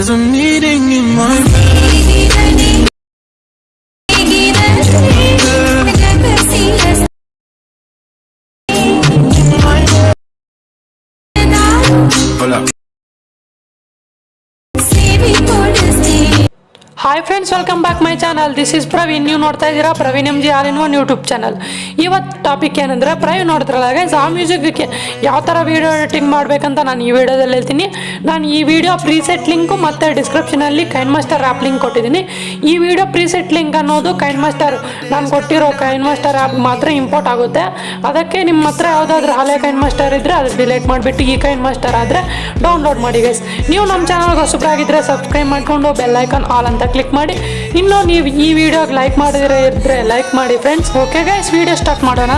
There's a meeting in my bed. Hold hi friends welcome back my channel this is Praveen ನೀವು ನೋಡ್ತಾ ಇದ್ದೀರಾ? Praveen M G all in one YouTube channel ಇವತ್ತು topic ಏನಂದ್ರೆ ಪ್ರವೀಣ್ ನೋಡಿದ್ರಲ್ಲ guys ಆ ಮ್ಯೂಸಿಕ್ಗೆ ಯಾವ ಥರ ವೀಡಿಯೋ ಎಡಿಟಿಂಗ್ ಮಾಡಬೇಕಂತ ನಾನು ಈ ವಿಡಿಯೋದಲ್ಲಿ ಹೇಳ್ತೀನಿ. ನಾನು ಈ ವಿಡಿಯೋ ಪ್ರೀಸೆಟ್ ಲಿಂಕು ಮತ್ತು ಡಿಸ್ಕ್ರಿಪ್ಷನಲ್ಲಿ ಕೈನ್ ಮಾಸ್ಟರ್ ಆ್ಯಪ್ ಲಿಂಕ್ ಕೊಟ್ಟಿದ್ದೀನಿ. ಈ ವಿಡಿಯೋ ಪ್ರೀಸೆಟ್ ಲಿಂಕ್ ಅನ್ನೋದು ಕೈನ್ ಮಾಸ್ಟರ್ ನಾನು ಕೊಟ್ಟಿರೋ ಕೈನ್ ಮಾಸ್ಟರ್ ಆ್ಯಪ್ ಮಾತ್ರ ಇಂಪೋರ್ಟ್ ಆಗುತ್ತೆ. ಅದಕ್ಕೆ ನಿಮ್ಮ ಹತ್ರ ಯಾವುದಾದ್ರೂ ಹಳೆ ಕೈನ್ ಮಾಸ್ಟರ್ ಇದ್ದರೆ ಅದು ಡಿಲೇಟ್ ಮಾಡಿಬಿಟ್ಟು ಈ ಕೈನ್ ಮಾಸ್ಟರ್ ಆದರೆ ಡೌನ್ಲೋಡ್ ಮಾಡಿ ಗೈಸ್ ನೀವು ನಮ್ಮ ಚಾನಲ್ಗೆ ಹೊಸಬ್ರಾಗಿದ್ದರೆ ಸಬ್ಸ್ಕ್ರೈಬ್ ಮಾಡಿಕೊಂಡು ಬೆಲ್ಲೈಕನ್ ಆಲ್ ಅಂತ ಕ್ಲಿಕ್ ಕ್ಲಿಕ್ ಮಾಡಿ. ಇನ್ನು ನೀವು ಈ ವಿಡಿಯೋಗೆ ಲೈಕ್ ಮಾಡಿದ್ರೆ ಇದ್ರೆ ಲೈಕ್ ಮಾಡಿ friends okay guys video start ಮಾಡೋಣ.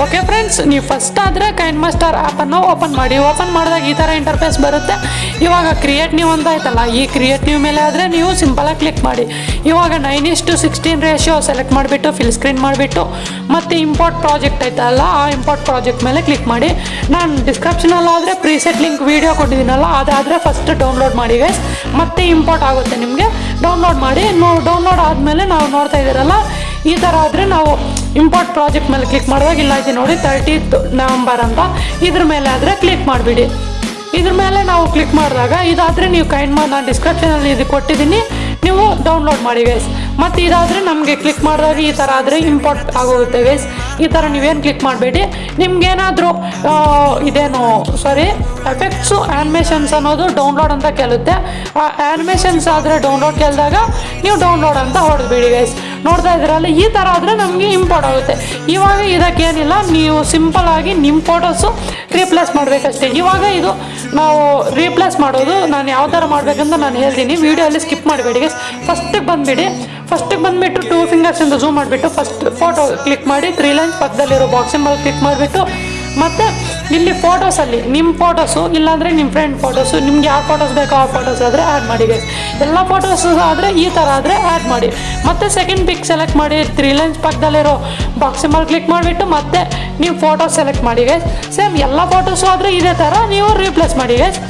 ಓಕೆ ಫ್ರೆಂಡ್ಸ್ ನೀವು ಫಸ್ಟ್ ಆದರೆ ಕೈಂಡ್ ಮಾಸ್ಟರ್ ಆ್ಯಪನ್ನು ಓಪನ್ ಮಾಡಿ. ಓಪನ್ ಮಾಡಿದಾಗ ಈ ಥರ ಇಂಟರ್ಫೇಸ್ ಬರುತ್ತೆ. ಇವಾಗ ಕ್ರಿಯೇಟ್ ನ್ಯೂ ಅಂತ ಆಯ್ತಲ್ಲ, ಈ ಕ್ರಿಯೇಟ್ ನ್ಯೂ ಮೇಲೆ ಆದರೆ ನೀವು ಸಿಂಪಲಾಗಿ ಕ್ಲಿಕ್ ಮಾಡಿ. ಇವಾಗ ನೈನ್ ಇಷ್ಟು ಸಿಕ್ಸ್ಟೀನ್ ರೇಷಿಯೋ ಸೆಲೆಕ್ಟ್ ಮಾಡಿಬಿಟ್ಟು ಫಿಲ್ ಸ್ಕ್ರೀನ್ ಮಾಡಿಬಿಟ್ಟು, ಮತ್ತು ಇಂಪೋರ್ಟ್ ಪ್ರಾಜೆಕ್ಟ್ ಐತಲ್ಲ ಆ ಇಂಪೋರ್ಟ್ ಪ್ರಾಜೆಕ್ಟ್ ಮೇಲೆ ಕ್ಲಿಕ್ ಮಾಡಿ. ನಾನು ಡಿಸ್ಕ್ರಿಪ್ಷನಲ್ಲಾದರೆ ಪ್ರೀಸೆಟ್ ಲಿಂಕ್ ವೀಡಿಯೋ ಕೊಟ್ಟಿದ್ದೀನಲ್ಲ, ಅದಾದರೆ ಫಸ್ಟ್ ಡೌನ್ಲೋಡ್ ಮಾಡಿ ಗೈಸ್ ಮತ್ತೆ ಇಂಪೋರ್ಟ್ ಆಗುತ್ತೆ ನಿಮಗೆ. ಡೌನ್ಲೋಡ್ ಮಾಡಿ, ನೋ ಡೌನ್ಲೋಡ್ ಆದಮೇಲೆ ನಾವು ನೋಡ್ತಾ ಇದ್ದೀರಲ್ಲ, ಈ ಥರ ಆದರೆ ನಾವು ಇಂಪೋರ್ಟ್ ಪ್ರಾಜೆಕ್ಟ್ ಮೇಲೆ ಕ್ಲಿಕ್ ಮಾಡಿದಾಗ ಇಲ್ಲ ಇದೆ ನೋಡಿ ತರ್ಟೀತ್ ನವಂಬರ್ ಅಂತ. ಇದ್ರ ಮೇಲೆ ಆದರೆ ಕ್ಲಿಕ್ ಮಾಡಿಬಿಡಿ. ಇದ್ರ ಮೇಲೆ ನಾವು ಕ್ಲಿಕ್ ಮಾಡಿದಾಗ ಇದಾದರೆ ನೀವು ಕೈಂಡ್ ಮಾಡಿ ನಾನು ಡಿಸ್ಕ್ರಿಪ್ಷನಲ್ಲಿ ಇದು ಕೊಟ್ಟಿದ್ದೀನಿ. ನೀವು ಡೌನ್ಲೋಡ್ ಮಾಡಿ ಗೈಸ್ ಮತ್ತು ಇದಾದರೆ ನಮಗೆ ಕ್ಲಿಕ್ ಮಾಡಿದಾಗ ಈ ಥರ ಆದರೆ ಇಂಪೋರ್ಟ್ ಆಗೋಗುತ್ತೆ ಗೈಸ್ ಈ ಥರ ನೀವೇನು ಕ್ಲಿಕ್ ಮಾಡಬೇಡಿ. ನಿಮ್ಗೇನಾದರೂ ಇದೇನು ಸಾರಿ ಎಫೆಕ್ಟ್ಸು ಆ್ಯನಿಮೇಷನ್ಸ್ ಅನ್ನೋದು ಡೌನ್ಲೋಡ್ ಅಂತ ಕೇಳುತ್ತೆ. ಆ ಆ್ಯನಿಮೇಷನ್ಸ್ ಆದರೆ ಡೌನ್ಲೋಡ್ ಕೇಳಿದಾಗ ನೀವು ಡೌನ್ಲೋಡ್ ಅಂತ ಹೊಡೆದ್ಬಿಡಿ ಗೈಸ್ ನೋಡ್ತಾ ಇದ್ದೀರಲ್ಲ, ಈ ಥರ ಆದರೆ ನಮಗೆ ಇಂಪೋರ್ಟ್ ಆಗುತ್ತೆ. ಇವಾಗ ಇದಕ್ಕೇನಿಲ್ಲ, ನೀವು ಸಿಂಪಲ್ ಆಗಿ ನಿಮ್ಮ ಫೋಟೋಸು ರೀಪ್ಲೇಸ್ ಮಾಡಬೇಕಷ್ಟೇ. ಇವಾಗ ಇದು ನಾವು ರೀಪ್ಲೇಸ್ ಮಾಡೋದು, ನಾನು ಯಾವ ಥರ ಮಾಡಬೇಕಂತ ನಾನು ಹೇಳ್ತೀನಿ. ವೀಡಿಯೋಲ್ಲಿ ಸ್ಕಿಪ್ ಮಾಡಬೇಡಿ ಫಸ್ಟಿಗೆ ಬಂದುಬಿಡಿ. ಫಸ್ಟಿಗೆ ಬಂದುಬಿಟ್ಟು ಟೂ ಫಿಂಗರ್ಸಿಂದ ಝೂಮ್ ಮಾಡಿಬಿಟ್ಟು ಫಸ್ಟ್ ಫೋಟೋ ಕ್ಲಿಕ್ ಮಾಡಿ ತ್ರೀ ಲೈನ್ಸ್ ಪಕ್ಕದಲ್ಲಿರೋ ಬಾಕ್ಸಿಂಗ್ ಮೇಲೆ ಕ್ಲಿಕ್ ಮಾಡಿಬಿಟ್ಟು ಮತ್ತು ಇಲ್ಲಿ ಫೋಟೋಸಲ್ಲಿ ನಿಮ್ಮ ಫೋಟೋಸು ಇಲ್ಲಾಂದರೆ ನಿಮ್ಮ ಫ್ರೆಂಡ್ ಫೋಟೋಸು ನಿಮ್ಗೆ ಯಾವ ಫೋಟೋಸ್ ಬೇಕೋ ಆ ಫೋಟೋಸ್ ಆದರೆ ಆ್ಯಡ್ ಮಾಡಿ ಗೈಸ್ ಎಲ್ಲ ಫೋಟೋಸ್ ಆದರೆ ಈ ಥರ ಆದರೆ ಆ್ಯಡ್ ಮಾಡಿ. ಮತ್ತು ಸೆಕೆಂಡ್ ಪಿಕ್ ಸೆಲೆಕ್ಟ್ ಮಾಡಿ ತ್ರೀ ಲೈನ್ಸ್ ಪಕ್ಕದಲ್ಲಿರೋ ಬಾಕ್ಸ್ ಮೇಲೆ ಕ್ಲಿಕ್ ಮಾಡಿಬಿಟ್ಟು ಮತ್ತೆ ನೀವು ಫೋಟೋ ಸೆಲೆಕ್ಟ್ ಮಾಡಿ ಗೈಸ್ ಸೇಮ್ ಎಲ್ಲ ಫೋಟೋಸು ಆದರೆ ಇದೇ ಥರ ನೀವು ರೀಪ್ಲೇಸ್ ಮಾಡಿ ಗೈಸ್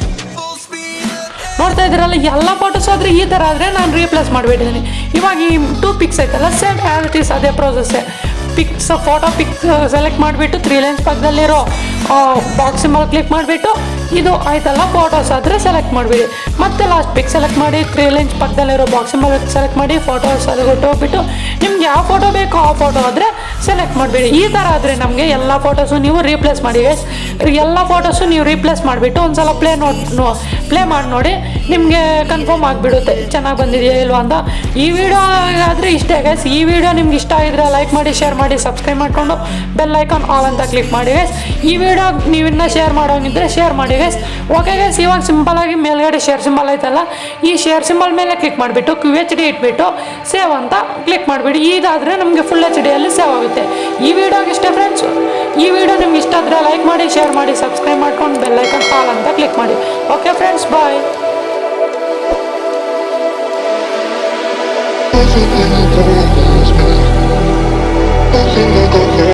ನೋಡ್ತಾ ಇದ್ದೀರಲ್ಲ, ಎಲ್ಲ ಫೋಟೋಸ್ ಆದರೆ ಈ ಥರ ಆದರೆ ನಾನು ರೀಪ್ಲೇಸ್ ಮಾಡಿಬಿಟ್ಟಿದ್ದೀನಿ. ಇವಾಗ ಈ ಟೂ ಪಿಕ್ಸ್ ಐತಲ್ಲ ಸೇಮ್ ಆ್ಯಸ್ ಇಟ್ ಅದೇ ಪ್ರೋಸೆಸ್ಸೇ ಪಿಕ್ಸ್ ಫೋಟೋ ಪಿಕ್ಸ್ ಸೆಲೆಕ್ಟ್ ಮಾಡಿಬಿಟ್ಟು ತ್ರೀ ಲೈನ್ಸ್ ಪಕ್ಕದಲ್ಲಿರೋ ಬಾಕ್ಸ್ ಮೇಲೆ ಕ್ಲಿಕ್ ಮಾಡಿಬಿಟ್ಟು ಇದು ಆಯ್ತಲ್ಲ ಫೋಟೋಸ್ ಆದರೆ ಸೆಲೆಕ್ಟ್ ಮಾಡಿಬಿಡಿ. ಮತ್ತೆ ಲಾಸ್ಟ್ ಪಿಕ್ ಸೆಲೆಕ್ಟ್ ಮಾಡಿ ತ್ರೀ ಲೈನ್ಸ್ ಪಕ್ಕದಲ್ಲಿರೋ ಬಾಕ್ಸ್ ಮೇಲೆ ಸೆಲೆಕ್ಟ್ ಮಾಡಿ ಫೋಟೋಸ್ ಅದು ಹೋಗ್ಬಿಟ್ಟು ನಿಮ್ಗೆ ಯಾವ ಫೋಟೋ ಬೇಕೋ ಆ ಫೋಟೋ ಆದರೆ ಸೆಲೆಕ್ಟ್ ಮಾಡಿಬಿಡಿ. ಈ ಥರ ಆದರೆ ನಮಗೆ ಎಲ್ಲ ಫೋಟೋಸು ನೀವು ರೀಪ್ಲೇಸ್ ಮಾಡಿ. ಎಲ್ಲ ಫೋಟೋಸು ನೀವು ರೀಪ್ಲೇಸ್ ಮಾಡಿಬಿಟ್ಟು ಒಂದು ಸಲ ಪ್ಲೇ ನೋಡಿ ಪ್ಲೇ ಮಾಡಿ ನೋಡಿ. ನಿಮಗೆ ಕನ್ಫರ್ಮ್ ಆಗಿಬಿಡುತ್ತೆ. ಚೆನ್ನಾಗಿ ಬಂದಿದೆಯಾ ಇಲ್ವಾ ಅಂತ. ಈ ವಿಡಿಯೋ ಆದರೆ ಇಷ್ಟೇ ಗೈಸ್ ಈ ವಿಡಿಯೋ ನಿಮ್ಗೆ ಇಷ್ಟ ಆಗಿದ್ರೆ ಲೈಕ್ ಮಾಡಿ ಶೇರ್ ಮಾಡಿ ಸಬ್ಸ್ಕ್ರೈಬ್ ಮಾಡಿಕೊಂಡು ಬೆಲ್ ಐಕಾನ್ ಆಲ್ ಅಂತ ಕ್ಲಿಕ್ ಮಾಡಿ ಗೈಸ್ ಈ ವಿಡಿಯೋ ನೀವು ಇನ್ನೂ ಶೇರ್ ಮಾಡೋಂಗಿದ್ರೆ ಶೇರ್ ಮಾಡಿ ಗೈಸ್ ಓಕೆ ಗೈಸ್ ಇವಾಗ ಸಿಂಪಲ್ ಆಗಿ ಮೇಲ್ಗಡೆ ಶೇರ್ ಸಿಂಬಲ್ ಐತಲ್ಲ. ಈ ಶೇರ್ ಸಿಂಬಲ್ ಮೇಲೆ ಕ್ಲಿಕ್ ಮಾಡಿಬಿಟ್ಟು ಕ್ಯೂ ಎಚ್ ಡಿ ಇಟ್ಬಿಟ್ಟು ಸೇವ್ ಅಂತ ಕ್ಲಿಕ್ ಮಾಡಿಬಿಡಿ. ಇದಾದರೆ ನಮಗೆ ಫುಲ್ ಎಚ್ ಡಿಯಲ್ಲಿ ಸೇವ್ ಆಗುತ್ತೆ. ಈ ವಿಡಿಯೋಗೆ ಇಷ್ಟೇ ಫ್ರೆಂಡ್ಸ್ ಈ ವಿಡಿಯೋ ನಿಮ್ಗೆ ಇಷ್ಟ ಆದರೆ ಲೈಕ್ ಮಾಡಿ ಶೇರ್ ಮಾಡಿ ಸಬ್ಸ್ಕ್ರೈಬ್ ಮಾಡ್ಕೊಂಡು ಬೆಲ್ ಐಕಾನ್ ಆಲ್ ಅಂತ ಕ್ಲಿಕ್ ಮಾಡಿ. Okay friends bye может и не трудно.